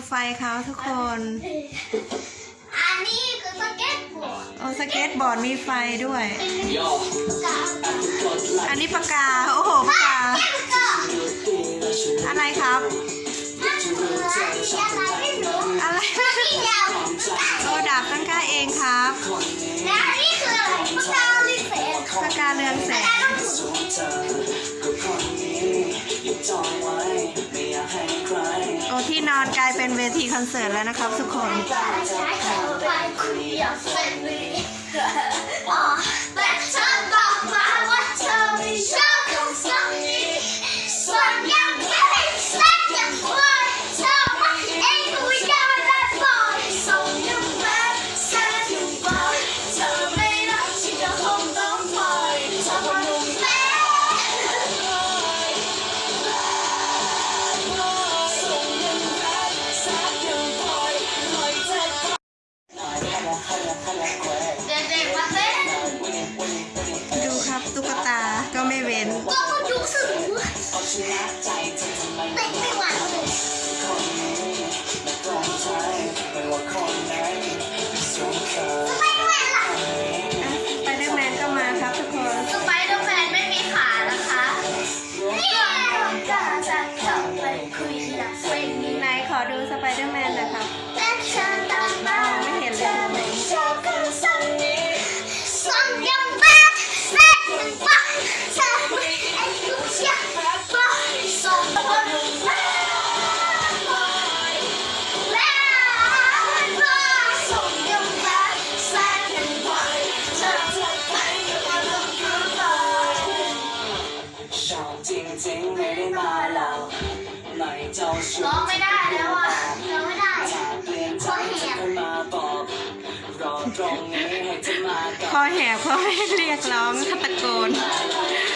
เขาทุกคน อันนี้คือสเก็ตบอร์ดโอ้สเก็ตบอร์ดมีไฟด้วยย่อกับอันนี้ปากกา โอ้โหปากกาแก้วก็อะไรครับมันคืออะไรไม่รู้อะไรที่ยาวโอ้ดาบตั้งค่าเองครับ และอันนี้คืออะไรปากกาลิเศษปากกาเรืองแสปากกางต้องถูสว อนอนกลายเป็นเวทีคอนเสิร์ตแล้วนะครับทุกคนอไปคุยกับเฟนลีอ๋ ขานะคะนี่ต้องการจะเข้าไปคุยอยากเป็นนี้ไหนขอดูสไปเดอร์แมนหน่อยครับ ร้องไม่ได้แล้วอะร้องไม่ได้ถ้าเปลี่ยนใจเธอก็มาบอกรอตรงนี้ให้เธอมากับพอแหบเขาให้เรียกร้องตะโกนเ